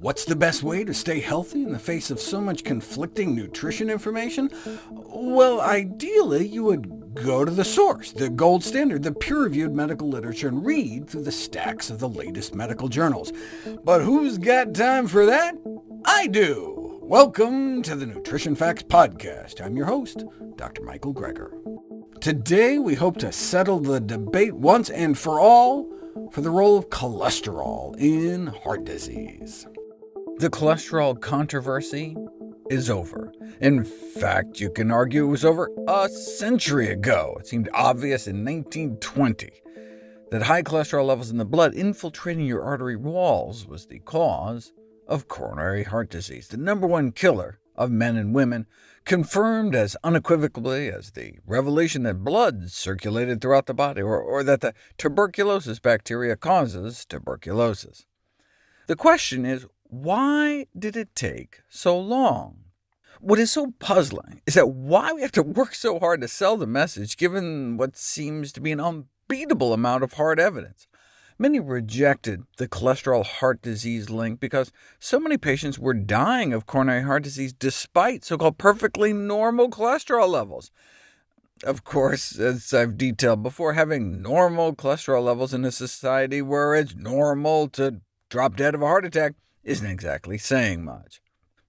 What's the best way to stay healthy in the face of so much conflicting nutrition information? Well, ideally, you would go to the source, the gold standard, the peer-reviewed medical literature, and read through the stacks of the latest medical journals. But who's got time for that? I do! Welcome to the Nutrition Facts Podcast. I'm your host, Dr. Michael Greger. Today, we hope to settle the debate once and for all for the role of cholesterol in heart disease. The cholesterol controversy is over. In fact, you can argue it was over a century ago. It seemed obvious in 1920 that high cholesterol levels in the blood infiltrating your artery walls was the cause of coronary heart disease, the number one killer of men and women, confirmed as unequivocally as the revelation that blood circulated throughout the body, or, or that the tuberculosis bacteria causes tuberculosis. The question is, why did it take so long? What is so puzzling is that why we have to work so hard to sell the message, given what seems to be an unbeatable amount of hard evidence. Many rejected the cholesterol heart disease link because so many patients were dying of coronary heart disease despite so-called perfectly normal cholesterol levels. Of course, as I've detailed before, having normal cholesterol levels in a society where it's normal to drop dead of a heart attack isn't exactly saying much.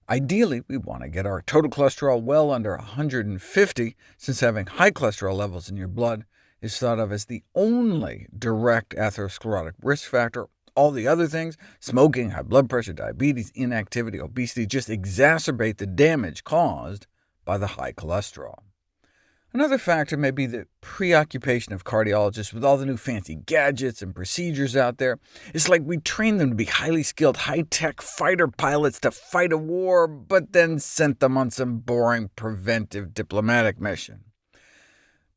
Ideally, we want to get our total cholesterol well under 150, since having high cholesterol levels in your blood is thought of as the only direct atherosclerotic risk factor. All the other things, smoking, high blood pressure, diabetes, inactivity, obesity, just exacerbate the damage caused by the high cholesterol. Another factor may be the preoccupation of cardiologists with all the new fancy gadgets and procedures out there. It's like we train them to be highly skilled, high-tech fighter pilots to fight a war, but then sent them on some boring preventive diplomatic mission.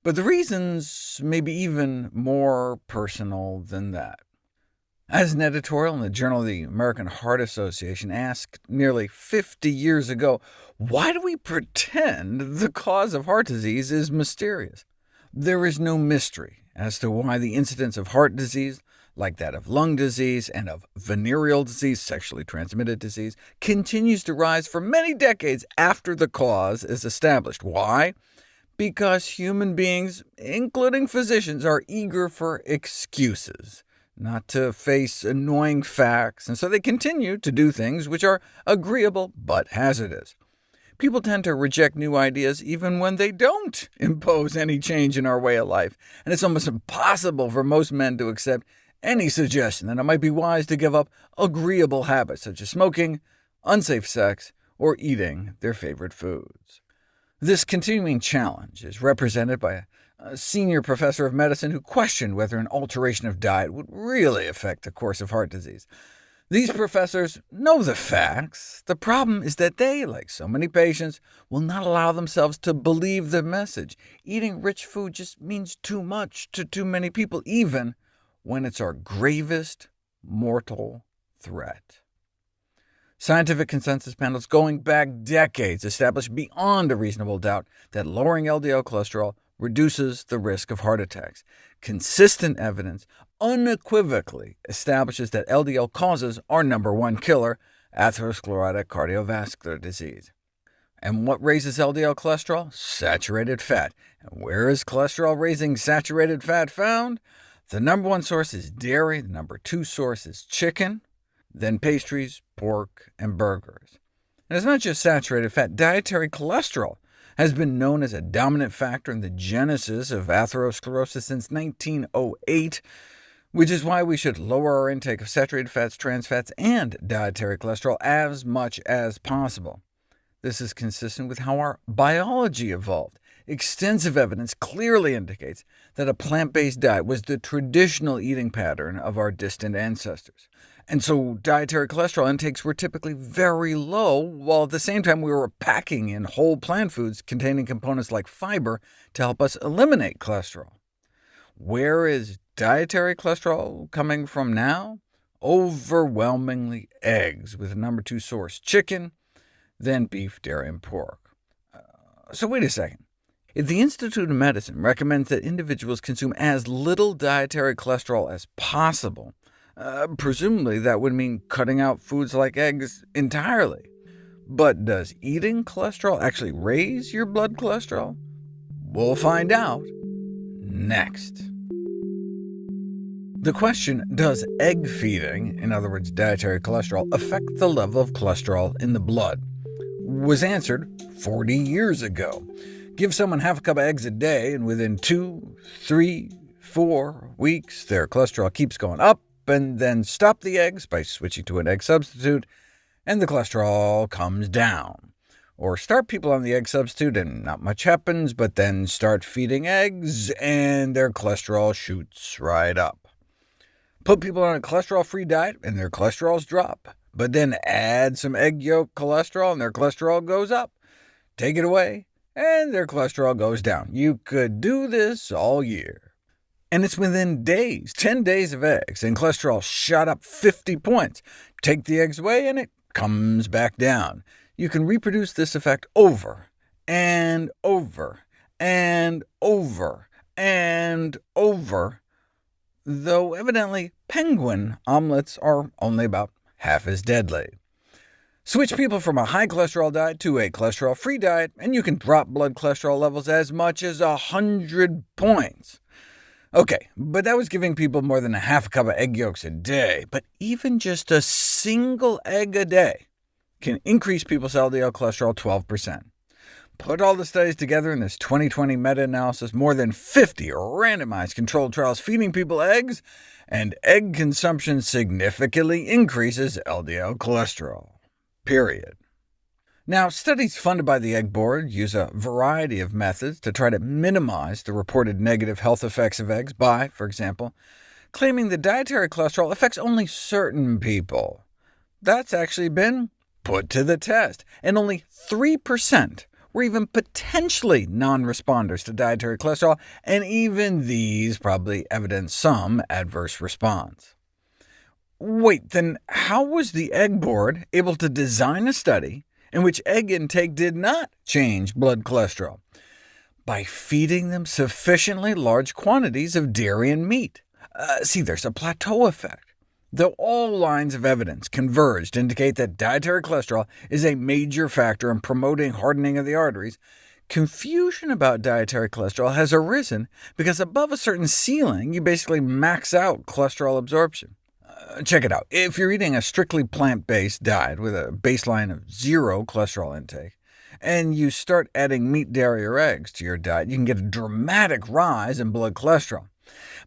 But the reasons may be even more personal than that. As an editorial in the Journal of the American Heart Association asked nearly 50 years ago, why do we pretend the cause of heart disease is mysterious? There is no mystery as to why the incidence of heart disease, like that of lung disease and of venereal disease, sexually transmitted disease, continues to rise for many decades after the cause is established. Why? Because human beings, including physicians, are eager for excuses not to face annoying facts, and so they continue to do things which are agreeable but hazardous. People tend to reject new ideas even when they don't impose any change in our way of life, and it's almost impossible for most men to accept any suggestion that it might be wise to give up agreeable habits such as smoking, unsafe sex, or eating their favorite foods. This continuing challenge is represented by a senior professor of medicine who questioned whether an alteration of diet would really affect the course of heart disease. These professors know the facts. The problem is that they, like so many patients, will not allow themselves to believe the message. Eating rich food just means too much to too many people, even when it's our gravest mortal threat. Scientific consensus panels going back decades established beyond a reasonable doubt that lowering LDL cholesterol reduces the risk of heart attacks. Consistent evidence unequivocally establishes that LDL causes our number one killer, atherosclerotic cardiovascular disease. And what raises LDL cholesterol? Saturated fat. And where is cholesterol-raising saturated fat found? The number one source is dairy, the number two source is chicken, then pastries, pork, and burgers. And it's not just saturated fat. Dietary cholesterol has been known as a dominant factor in the genesis of atherosclerosis since 1908, which is why we should lower our intake of saturated fats, trans fats, and dietary cholesterol as much as possible. This is consistent with how our biology evolved. Extensive evidence clearly indicates that a plant-based diet was the traditional eating pattern of our distant ancestors. And so dietary cholesterol intakes were typically very low, while at the same time we were packing in whole plant foods containing components like fiber to help us eliminate cholesterol. Where is dietary cholesterol coming from now? Overwhelmingly eggs, with a number two source chicken, then beef, dairy, and pork. Uh, so wait a second. If the Institute of Medicine recommends that individuals consume as little dietary cholesterol as possible, Uh, presumably that would mean cutting out foods like eggs entirely. But does eating cholesterol actually raise your blood cholesterol? We'll find out next. The question, does egg feeding, in other words dietary cholesterol, affect the level of cholesterol in the blood, was answered 40 years ago. Give someone half a cup of eggs a day, and within two, three, four weeks their cholesterol keeps going up, and then stop the eggs by switching to an egg substitute, and the cholesterol comes down. Or start people on the egg substitute and not much happens, but then start feeding eggs and their cholesterol shoots right up. Put people on a cholesterol-free diet and their cholesterols drop, but then add some egg yolk cholesterol and their cholesterol goes up. Take it away, and their cholesterol goes down. You could do this all year. And it's within days, 10 days of eggs, and cholesterol shot up 50 points. Take the eggs away, and it comes back down. You can reproduce this effect over and over and over and over, though evidently penguin omelets are only about half as deadly. Switch people from a high cholesterol diet to a cholesterol-free diet, and you can drop blood cholesterol levels as much as 100 points. OK, but that was giving people more than a half a cup of egg yolks a day. But even just a single egg a day can increase people's LDL cholesterol 12%. Put all the studies together in this 2020 meta-analysis, more than 50 randomized controlled trials feeding people eggs, and egg consumption significantly increases LDL cholesterol. Period. Now, studies funded by the Egg Board use a variety of methods to try to minimize the reported negative health effects of eggs by, for example, claiming that dietary cholesterol affects only certain people. That's actually been put to the test, and only 3% were even potentially non-responders to dietary cholesterol, and even these probably evidence some adverse response. Wait, then how was the Egg Board able to design a study in which egg intake did not change blood cholesterol, by feeding them sufficiently large quantities of dairy and meat. Uh, see, there's a plateau effect. Though all lines of evidence converge to indicate that dietary cholesterol is a major factor in promoting hardening of the arteries, confusion about dietary cholesterol has arisen because above a certain ceiling you basically max out cholesterol absorption check it out. If you're eating a strictly plant-based diet with a baseline of zero cholesterol intake, and you start adding meat, dairy, or eggs to your diet, you can get a dramatic rise in blood cholesterol.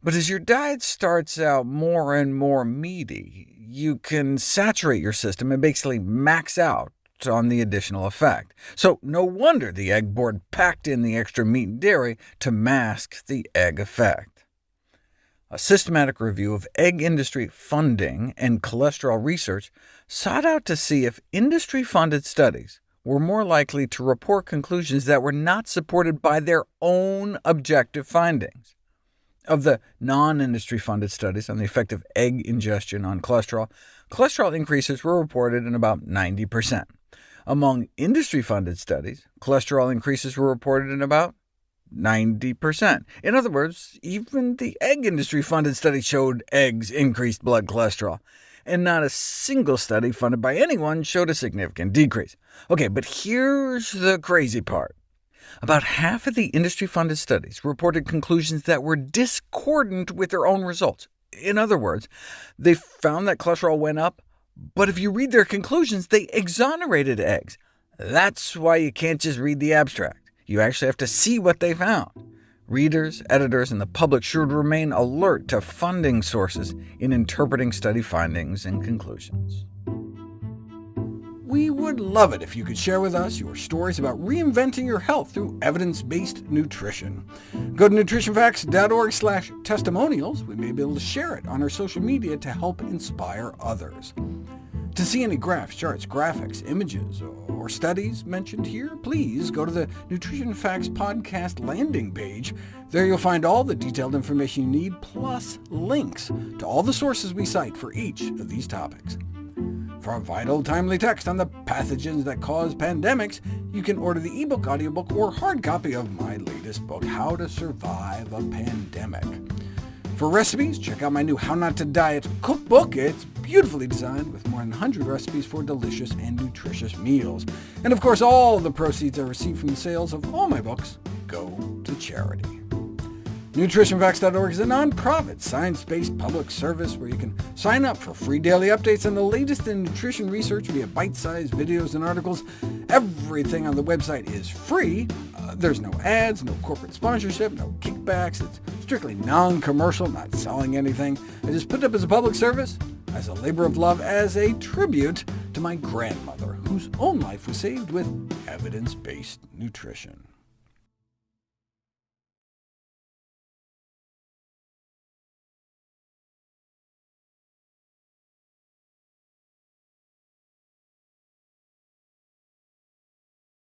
But as your diet starts out more and more meaty, you can saturate your system and basically max out on the additional effect. So no wonder the egg board packed in the extra meat and dairy to mask the egg effect. A systematic review of egg industry funding and cholesterol research sought out to see if industry-funded studies were more likely to report conclusions that were not supported by their own objective findings. Of the non-industry funded studies on the effect of egg ingestion on cholesterol, cholesterol increases were reported in about 90%. Among industry-funded studies, cholesterol increases were reported in about 90%. In other words, even the egg industry-funded study showed eggs increased blood cholesterol, and not a single study funded by anyone showed a significant decrease. OK, but here's the crazy part. About half of the industry-funded studies reported conclusions that were discordant with their own results. In other words, they found that cholesterol went up, but if you read their conclusions, they exonerated eggs. That's why you can't just read the abstract. You actually have to see what they found. Readers, editors, and the public should remain alert to funding sources in interpreting study findings and conclusions. We would love it if you could share with us your stories about reinventing your health through evidence-based nutrition. Go to nutritionfacts.org testimonials. We may be able to share it on our social media to help inspire others. To see any graphs, charts, graphics, images, or studies mentioned here, please go to the Nutrition Facts podcast landing page. There you'll find all the detailed information you need, plus links to all the sources we cite for each of these topics. For a vital, timely text on the pathogens that cause pandemics, you can order the ebook, audiobook, or hard copy of my latest book, How to Survive a Pandemic. For recipes, check out my new How Not to Diet cookbook. It's beautifully designed with more than 100 recipes for delicious and nutritious meals. And of course, all the proceeds I receive from the sales of all my books go to charity. NutritionFacts.org is a nonprofit, science-based public service where you can sign up for free daily updates on the latest in nutrition research via bite-sized videos and articles. Everything on the website is free. Uh, there's no ads, no corporate sponsorship, no kickbacks. It's strictly non-commercial, not selling anything. I just put it up as a public service, as a labor of love, as a tribute to my grandmother, whose own life was saved with evidence-based nutrition.